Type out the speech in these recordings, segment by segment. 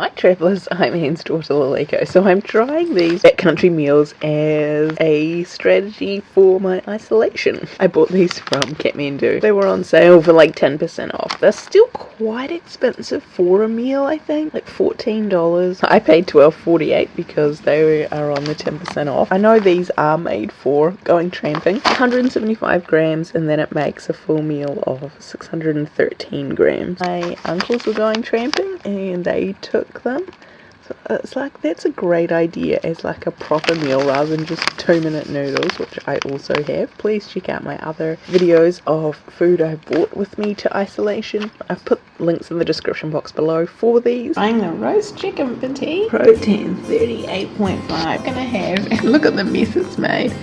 Hi travellers, I'm Anne's daughter Laleko. So I'm trying these backcountry meals as a strategy for my isolation. I bought these from Kathmandu. They were on sale for like 10% off. They're still quite expensive for a meal, I think. Like $14. I paid $12.48 because they are on the 10% off. I know these are made for going tramping. 175 grams and then it makes a full meal of 613 grams. My uncles were going tramping and they took them. So it's like that's a great idea as like a proper meal rather than just two minute noodles, which I also have. Please check out my other videos of food I bought with me to isolation. I've put links in the description box below for these. Buying the roast chicken for tea. Protein 38.5. Gonna have, look at the mess it's made.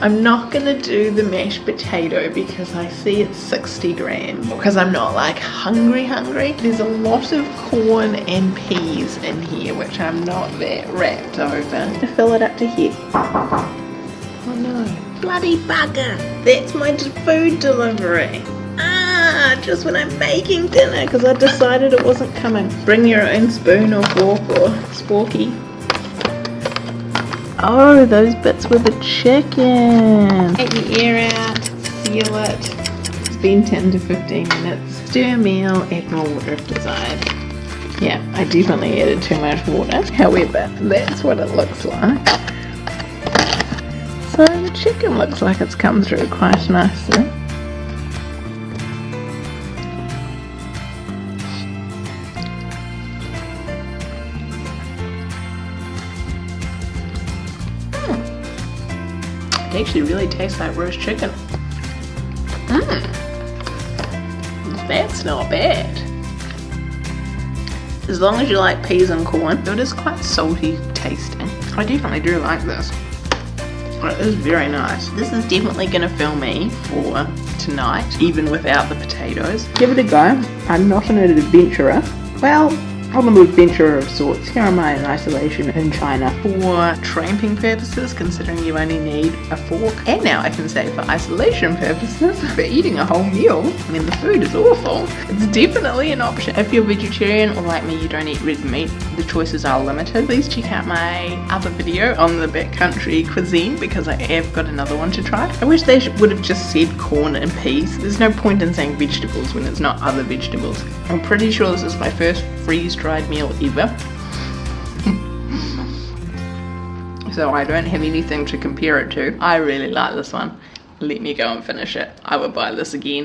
I'm not gonna do the mashed potato because I see it's 60 grams because I'm not like hungry hungry. There's a lot of corn and peas in here which I'm not that wrapped over. To fill it up to here. Oh no. Bloody bugger! That's my food delivery. Ah, just when I'm making dinner because I decided it wasn't coming. Bring your own spoon or fork or sporky. Oh, those bits with the chicken. Take the air out, seal it. It's been 10 to 15 minutes. Stir meal, add more water if desired. Yeah, I definitely added too much water. However, that's what it looks like. So the chicken looks like it's come through quite nicely. It actually really tastes like roast chicken. Mmm. That's not bad. As long as you like peas and corn, it is quite salty tasting. I definitely do like this. It is very nice. This is definitely going to fill me for tonight, even without the potatoes. Give it a go. I'm not an adventurer. Well, An adventurer of sorts. Here am I in isolation in China. For tramping purposes, considering you only need a fork, and now I can say for isolation purposes, for eating a whole meal, I mean the food is awful. It's definitely an option. If you're vegetarian or like me, you don't eat red meat, the choices are limited. Please check out my other video on the backcountry cuisine because I have got another one to try. I wish they would have just said corn and peas. There's no point in saying vegetables when it's not other vegetables. I'm pretty sure this is my first freeze dried meal ever. so I don't have anything to compare it to. I really like this one. Let me go and finish it. I would buy this again.